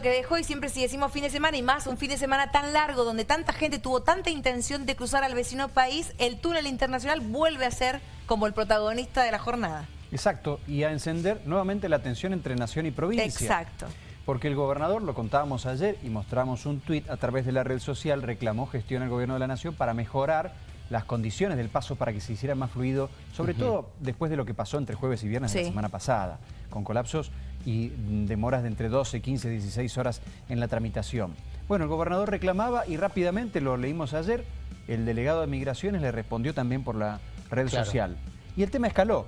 que dejó y siempre si decimos fin de semana y más un fin de semana tan largo donde tanta gente tuvo tanta intención de cruzar al vecino país, el túnel internacional vuelve a ser como el protagonista de la jornada. Exacto, y a encender nuevamente la tensión entre nación y provincia. Exacto. Porque el gobernador, lo contábamos ayer y mostramos un tuit a través de la red social, reclamó gestión al gobierno de la nación para mejorar las condiciones del paso para que se hiciera más fluido, sobre todo después de lo que pasó entre jueves y viernes de la semana pasada, con colapsos y demoras de entre 12, 15, 16 horas en la tramitación. Bueno, el gobernador reclamaba y rápidamente, lo leímos ayer, el delegado de Migraciones le respondió también por la red social. Y el tema escaló.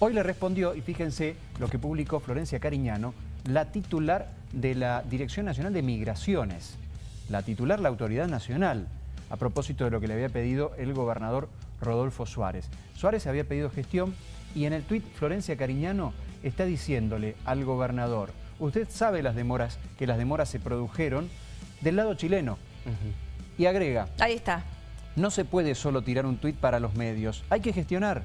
Hoy le respondió, y fíjense lo que publicó Florencia Cariñano, la titular de la Dirección Nacional de Migraciones, la titular, la Autoridad Nacional, a propósito de lo que le había pedido el gobernador Rodolfo Suárez. Suárez había pedido gestión y en el tuit Florencia Cariñano está diciéndole al gobernador, usted sabe las demoras, que las demoras se produjeron del lado chileno. Y agrega... Ahí está. No se puede solo tirar un tuit para los medios, hay que gestionar.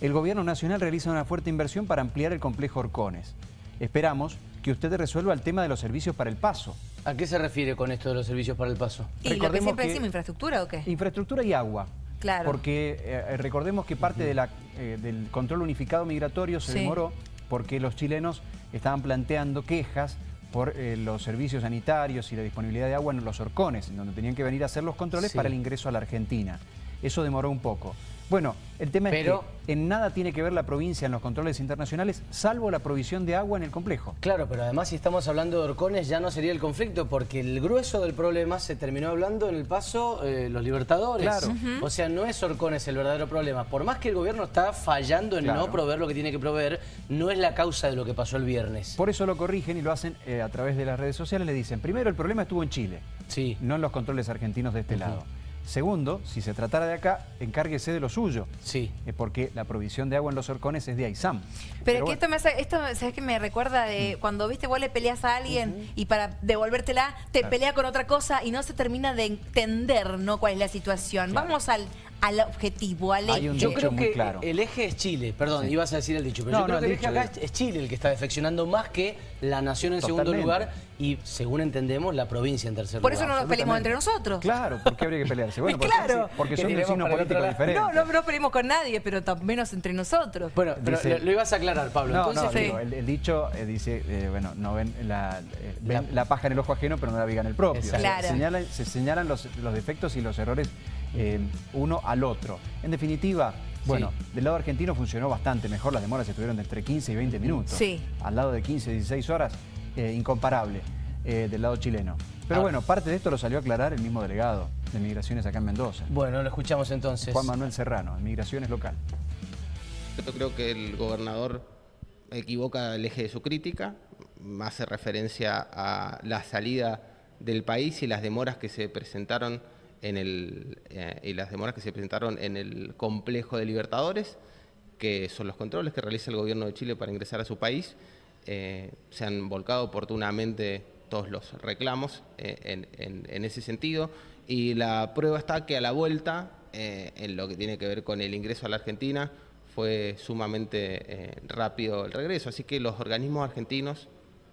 El gobierno nacional realiza una fuerte inversión para ampliar el complejo Orcones. Esperamos que usted resuelva el tema de los servicios para el paso. ¿A qué se refiere con esto de los servicios para el paso? ¿Y lo que siempre decimos, infraestructura o qué? Infraestructura y agua. Claro. Porque eh, recordemos que parte de la, eh, del control unificado migratorio se demoró porque los chilenos estaban planteando quejas por eh, los servicios sanitarios y la disponibilidad de agua en los horcones, en donde tenían que venir a hacer los controles para el ingreso a la Argentina. Eso demoró un poco. Bueno, el tema es que en nada tiene que ver la provincia en los controles internacionales, salvo la provisión de agua en el complejo. Claro, pero además si estamos hablando de horcones ya no sería el conflicto, porque el grueso del problema se terminó hablando en el paso eh, los libertadores. Claro. O sea, no es horcones el verdadero problema. Por más que el gobierno está fallando en no proveer lo que tiene que proveer, no es la causa de lo que pasó el viernes. Por eso lo corrigen y lo hacen eh, a través de las redes sociales. Le dicen, primero el problema estuvo en Chile, sí. no en los controles argentinos de este lado. Segundo, si se tratara de acá, encárguese de lo suyo. Sí. Eh, porque la provisión de agua en los horcones es de AISAM. Pero, que esto, me hace, esto, ¿sabes que me recuerda de mm. cuando, viste, vos le peleas a alguien y para devolvértela te pelea con otra cosa y no se termina de entender ¿no? cuál es la situación. Vamos al, al objetivo, al hecho. yo creo que claro. el eje es Chile, perdón, ibas a decir el dicho, pero yo creo que el eje acá es Chile el que está defeccionando más que la nación en segundo lugar y, según entendemos, la provincia en tercer lugar. Por eso no nos peleemos entre nosotros. Claro, ¿por qué habría que pelearse? Bueno, claro. Porque son vecinos políticos diferentes. No, no, no peleemos con nadie, pero menos entre nosotros. Bueno, pero lo, ibas a aclarar, Pablo. No, Entonces, no, el, dicho eh, dice, eh, bueno, no ven la, eh, ven la, paja en el ojo ajeno, pero no la viga en el propio. Claro. Se señalan, se señalan los, los defectos y los errores uno al otro. En definitiva, bueno, del lado argentino funcionó bastante mejor, las demoras estuvieron de entre 15 y 20 minutos. Sí. Al lado de 15, 16 horas, eh, incomparable eh, del lado chileno. Pero ah. bueno, parte de esto lo salió a aclarar el mismo delegado de Migraciones acá en Mendoza. Bueno, lo escuchamos entonces. Juan Manuel Serrano, de Migraciones Local. Yo creo que el gobernador equivoca el eje de su crítica, hace referencia a la salida del país y las demoras que se presentaron en el, eh, y las demoras que se presentaron en el complejo de Libertadores, que son los controles que realiza el gobierno de Chile para ingresar a su país. Eh, se han volcado oportunamente todos los reclamos eh, en, ese sentido y la prueba está que a la vuelta, en lo que tiene que ver con el ingreso a la Argentina, fue sumamente rápido el regreso. Así que los organismos argentinos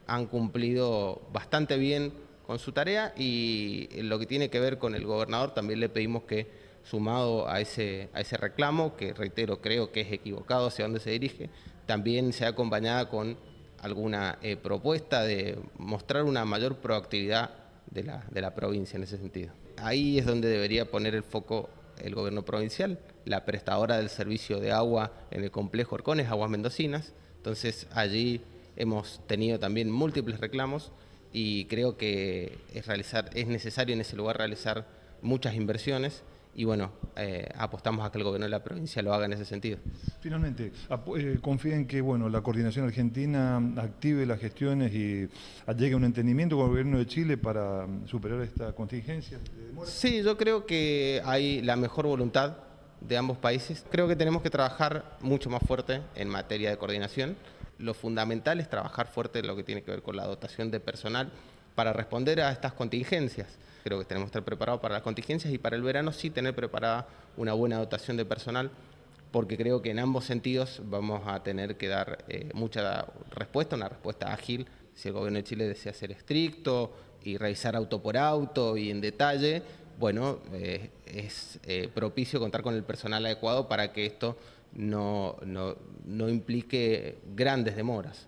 han cumplido bastante bien con su tarea y lo que tiene que ver con el gobernador también le pedimos que sumado a ese, a ese reclamo, que reitero creo que es equivocado hacia dónde se dirige, también sea acompañada con alguna eh, propuesta de mostrar una mayor proactividad de la, de la provincia en ese sentido. Ahí es donde debería poner el foco el gobierno provincial, la prestadora del servicio de agua en el complejo Orcones, Aguas Mendocinas. Entonces allí hemos tenido también múltiples reclamos y creo que es, realizar, es necesario en ese lugar realizar muchas inversiones y bueno, eh, apostamos a que el gobierno de la provincia lo haga en ese sentido. Finalmente, eh, confía en que bueno, la coordinación argentina active las gestiones y llegue a un entendimiento con el gobierno de Chile para superar esta contingencia. Sí, yo creo que hay la mejor voluntad de ambos países. Creo que tenemos que trabajar mucho más fuerte en materia de coordinación lo fundamental es trabajar fuerte en lo que tiene que ver con la dotación de personal para responder a estas contingencias. Creo que tenemos que estar preparados para las contingencias y para el verano sí tener preparada una buena dotación de personal porque creo que en ambos sentidos vamos a tener que dar eh, mucha respuesta, una respuesta ágil si el gobierno de Chile desea ser estricto y revisar auto por auto y en detalle, bueno, eh, es eh, propicio contar con el personal adecuado para que esto no, no, implique grandes demoras.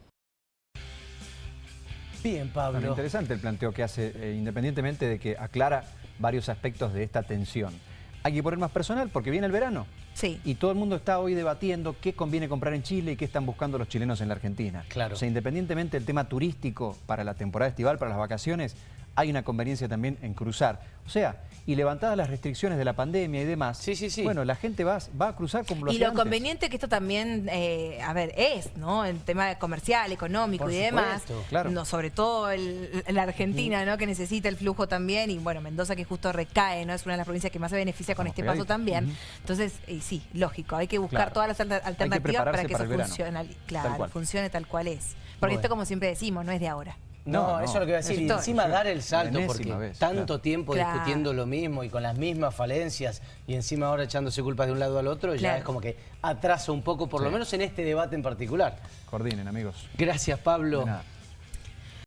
Bien, Pablo. interesante el planteo que hace, eh, independientemente de que aclara varios aspectos de esta tensión. Hay que poner más personal porque viene el verano. Sí. Y todo el mundo está hoy debatiendo qué conviene comprar en Chile y qué están buscando los chilenos en la Argentina. Claro. O sea, independientemente del tema turístico para la temporada estival, para las vacaciones, hay una conveniencia también en cruzar. O sea, y levantadas las restricciones de la pandemia y demás, sí, sí, sí. bueno, la gente va, va a cruzar como lo Y lo conveniente que esto también, eh, a ver, es, ¿no? En tema comercial, económico y demás. Claro. No, sobre todo la Argentina, ¿no? Que necesita el flujo también. Y bueno, Mendoza que justo recae, ¿no? Es una de las provincias que más se beneficia con este paso también. Entonces, sí, lógico, hay que buscar todas las alternativas para que eso funcione, claro, funcione tal cual es. Porque esto, como siempre decimos, no es de ahora. No, eso es lo que iba a decir. Y encima dar el salto, porque tanto tiempo discutiendo lo mismo y con las mismas falencias, y encima ahora echándose culpas de un lado al otro, ya es como que atrasa un poco, por lo menos en este debate en particular. Coordinen, amigos. Gracias, Pablo.